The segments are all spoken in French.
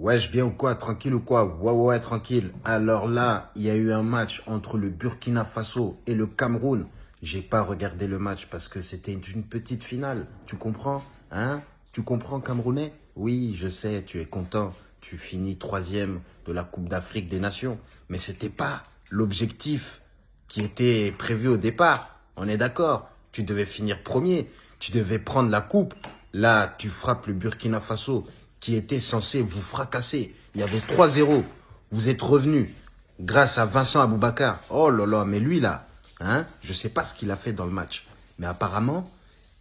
Wesh, bien ou quoi Tranquille ou quoi? Ouais, ouais, tranquille. Alors là, il y a eu un match entre le Burkina Faso et le Cameroun. J'ai pas regardé le match parce que c'était une petite finale. Tu comprends? Hein? Tu comprends, Camerounais? Oui, je sais, tu es content. Tu finis troisième de la Coupe d'Afrique des Nations. Mais c'était pas l'objectif qui était prévu au départ. On est d'accord Tu devais finir premier. Tu devais prendre la coupe. Là, tu frappes le Burkina Faso qui était censé vous fracasser. Il y avait 3-0. Vous êtes revenu grâce à Vincent Aboubakar. Oh là là, mais lui là, hein, je ne sais pas ce qu'il a fait dans le match. Mais apparemment,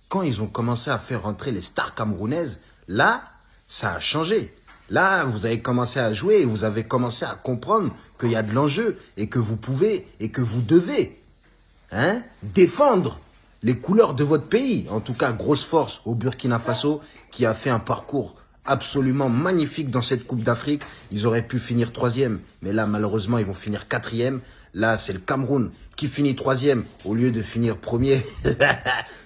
quand ils ont commencé à faire rentrer les stars camerounaises, là, ça a changé. Là, vous avez commencé à jouer et vous avez commencé à comprendre qu'il y a de l'enjeu et que vous pouvez et que vous devez hein, défendre les couleurs de votre pays. En tout cas, grosse force au Burkina Faso qui a fait un parcours absolument magnifique dans cette Coupe d'Afrique. Ils auraient pu finir troisième, mais là, malheureusement, ils vont finir quatrième. Là, c'est le Cameroun qui finit troisième au lieu de finir premier,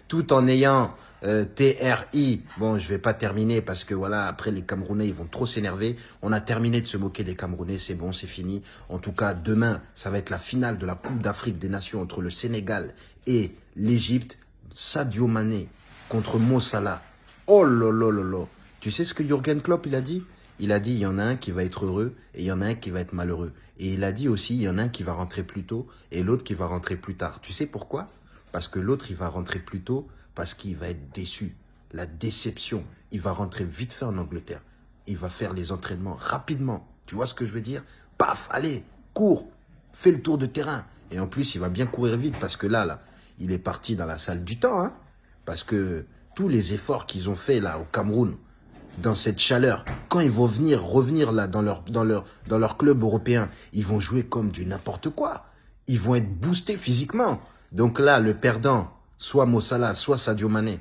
tout en ayant euh, TRI. Bon, je vais pas terminer parce que voilà, après les Camerounais, ils vont trop s'énerver. On a terminé de se moquer des Camerounais, c'est bon, c'est fini. En tout cas, demain, ça va être la finale de la Coupe d'Afrique des Nations entre le Sénégal et l'Égypte. Sadio Mané contre Mo. Oh là là. Tu sais ce que Jürgen Klopp, il a dit? Il a dit, il y en a un qui va être heureux et il y en a un qui va être malheureux. Et il a dit aussi, il y en a un qui va rentrer plus tôt et l'autre qui va rentrer plus tard. Tu sais pourquoi? Parce que l'autre, il va rentrer plus tôt parce qu'il va être déçu. La déception. Il va rentrer vite fait en Angleterre. Il va faire les entraînements rapidement. Tu vois ce que je veux dire? Paf, allez, cours, fais le tour de terrain. Et en plus, il va bien courir vite parce que là, là, il est parti dans la salle du temps. Hein parce que tous les efforts qu'ils ont fait là au Cameroun, dans cette chaleur. Quand ils vont venir, revenir là dans leur, dans leur, dans leur club européen, ils vont jouer comme du n'importe quoi. Ils vont être boostés physiquement. Donc là, le perdant, soit Mossala, soit Sadio Mané,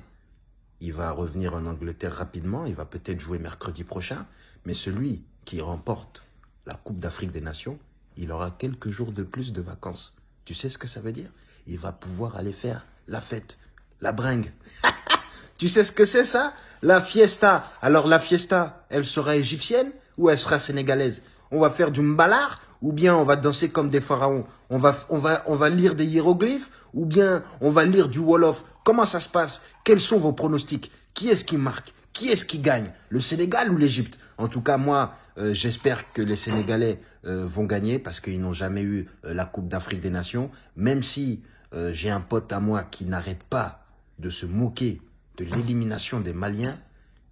il va revenir en Angleterre rapidement. Il va peut-être jouer mercredi prochain. Mais celui qui remporte la Coupe d'Afrique des Nations, il aura quelques jours de plus de vacances. Tu sais ce que ça veut dire? Il va pouvoir aller faire la fête, la bringue. Tu sais ce que c'est ça? La fiesta. Alors la fiesta, elle sera égyptienne ou elle sera sénégalaise? On va faire du mbalar ou bien on va danser comme des pharaons? On va, on, va, on va lire des hiéroglyphes ou bien on va lire du Wolof? Comment ça se passe? Quels sont vos pronostics? Qui est-ce qui marque? Qui est-ce qui gagne? Le Sénégal ou l'Égypte? En tout cas, moi, euh, j'espère que les Sénégalais euh, vont gagner parce qu'ils n'ont jamais eu euh, la Coupe d'Afrique des Nations. Même si j'ai un pote à moi qui n'arrête pas de se moquer l'élimination des Maliens,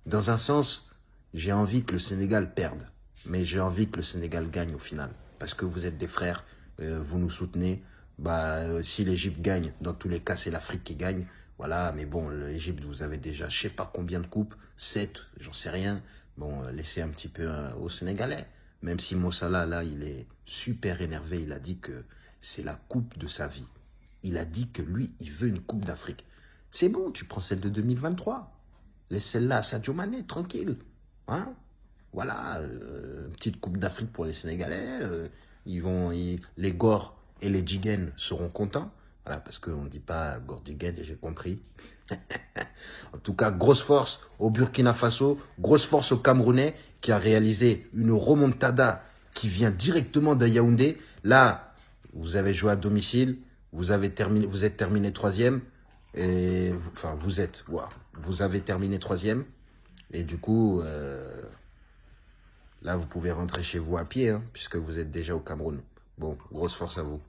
dans un sens, j'ai envie que le Sénégal perde. Mais j'ai envie que le Sénégal gagne au final. Parce que vous êtes des frères, euh, vous nous soutenez. Bah, euh, si l'Égypte gagne, dans tous les cas, c'est l'Afrique qui gagne. Voilà, mais bon, l'Égypte, vous avez déjà je sais pas combien de coupes, 7, j'en sais rien. Bon, euh, laissez un petit peu au Sénégalais. Même si Mossala, là, il est super énervé, il a dit que c'est la coupe de sa vie. Il a dit que lui, il veut une coupe d'Afrique. C'est bon, tu prends celle de 2023. Laisse celle-là à Sadio Mané, tranquille. Hein voilà, euh, petite coupe d'Afrique pour les Sénégalais. Euh, ils les Gor et les Jigen seront contents. Voilà, parce qu'on ne dit pas Gor Jigen, j'ai compris. en tout cas, grosse force au Burkina Faso, grosse force au Camerounais qui a réalisé une remontada qui vient directement de Yaoundé. Là, vous avez joué à domicile, vous êtes terminé troisième. Et enfin, vous êtes, vous avez terminé troisième. Et du coup, euh, là, vous pouvez rentrer chez vous à pied, hein, puisque vous êtes déjà au Cameroun. Bon, grosse force à vous.